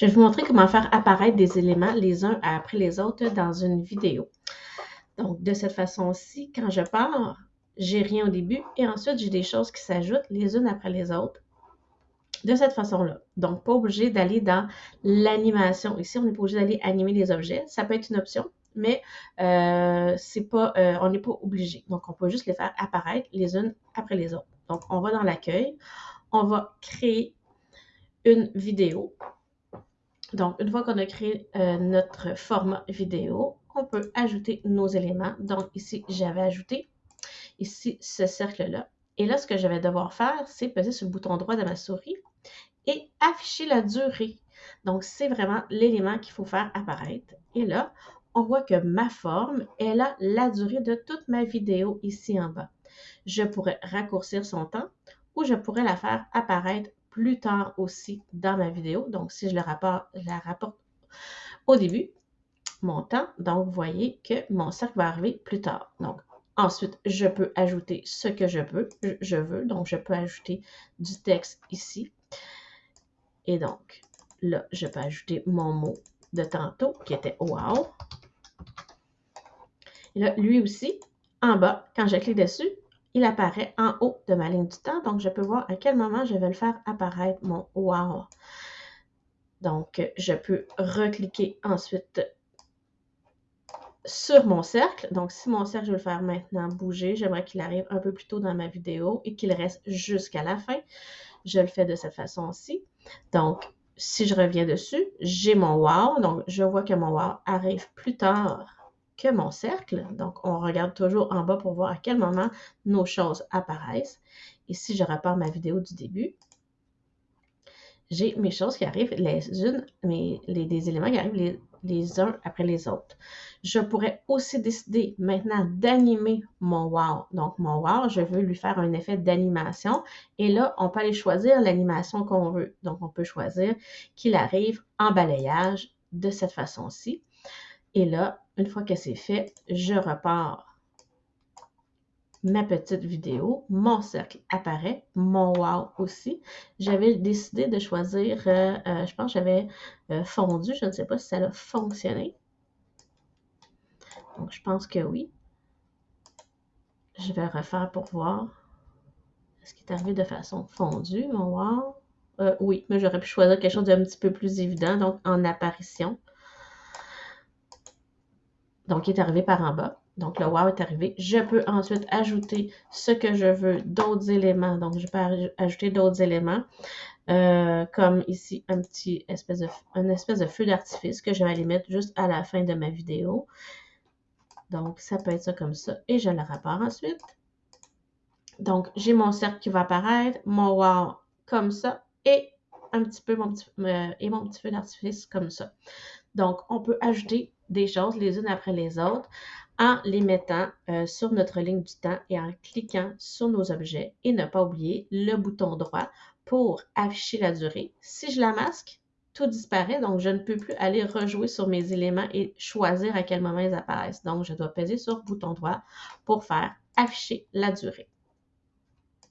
Je vais vous montrer comment faire apparaître des éléments les uns après les autres dans une vidéo. Donc, de cette façon-ci, quand je pars, j'ai rien au début et ensuite j'ai des choses qui s'ajoutent les unes après les autres de cette façon-là. Donc, pas obligé d'aller dans l'animation. Ici, on n'est pas obligé d'aller animer les objets. Ça peut être une option, mais euh, euh, on n'est pas obligé. Donc, on peut juste les faire apparaître les unes après les autres. Donc, on va dans l'accueil. On va créer une vidéo. Donc, une fois qu'on a créé euh, notre format vidéo, on peut ajouter nos éléments. Donc, ici, j'avais ajouté ici ce cercle-là. Et là, ce que je vais devoir faire, c'est peser sur le bouton droit de ma souris et afficher la durée. Donc, c'est vraiment l'élément qu'il faut faire apparaître. Et là, on voit que ma forme, elle a la durée de toute ma vidéo ici en bas. Je pourrais raccourcir son temps ou je pourrais la faire apparaître plus tard aussi dans ma vidéo. Donc, si je, le rapporte, la rapporte au début, mon temps, donc vous voyez que mon cercle va arriver plus tard. Donc, ensuite, je peux ajouter ce que je veux. Je veux. Donc, je peux ajouter du texte ici. Et donc, là, je peux ajouter mon mot de tantôt qui était wow. Et là, lui aussi, en bas, quand je clique dessus, il apparaît en haut de ma ligne du temps. Donc, je peux voir à quel moment je vais le faire apparaître, mon wow. Donc, je peux recliquer ensuite sur mon cercle. Donc, si mon cercle, je veux le faire maintenant bouger, j'aimerais qu'il arrive un peu plus tôt dans ma vidéo et qu'il reste jusqu'à la fin. Je le fais de cette façon-ci. Donc, si je reviens dessus, j'ai mon wow. Donc, je vois que mon wow arrive plus tard mon cercle. Donc, on regarde toujours en bas pour voir à quel moment nos choses apparaissent. Et si je repars ma vidéo du début, j'ai mes choses qui arrivent les unes, mais les, des éléments qui arrivent les, les uns après les autres. Je pourrais aussi décider maintenant d'animer mon wow. Donc, mon wow, je veux lui faire un effet d'animation. Et là, on peut aller choisir l'animation qu'on veut. Donc, on peut choisir qu'il arrive en balayage de cette façon-ci. Et là, une fois que c'est fait, je repars ma petite vidéo, mon cercle apparaît, mon wow aussi. J'avais décidé de choisir, euh, euh, je pense que j'avais euh, fondu, je ne sais pas si ça a fonctionné. Donc, je pense que oui. Je vais refaire pour voir. Est-ce qu'il est arrivé de façon fondue, mon wow? oui, mais j'aurais pu choisir quelque chose d'un petit peu plus évident, donc en apparition. Donc, il est arrivé par en bas. Donc, le wow est arrivé. Je peux ensuite ajouter ce que je veux, d'autres éléments. Donc, je peux ajouter d'autres éléments, euh, comme ici, un petit espèce de, espèce de feu d'artifice que je vais aller mettre juste à la fin de ma vidéo. Donc, ça peut être ça comme ça. Et je le rapporte ensuite. Donc, j'ai mon cercle qui va apparaître, mon wow comme ça, et un petit peu mon petit, euh, et mon petit feu d'artifice comme ça. Donc, on peut ajouter des choses les unes après les autres en les mettant euh, sur notre ligne du temps et en cliquant sur nos objets et ne pas oublier le bouton droit pour afficher la durée. Si je la masque, tout disparaît, donc je ne peux plus aller rejouer sur mes éléments et choisir à quel moment ils apparaissent. Donc, je dois peser sur bouton droit pour faire afficher la durée.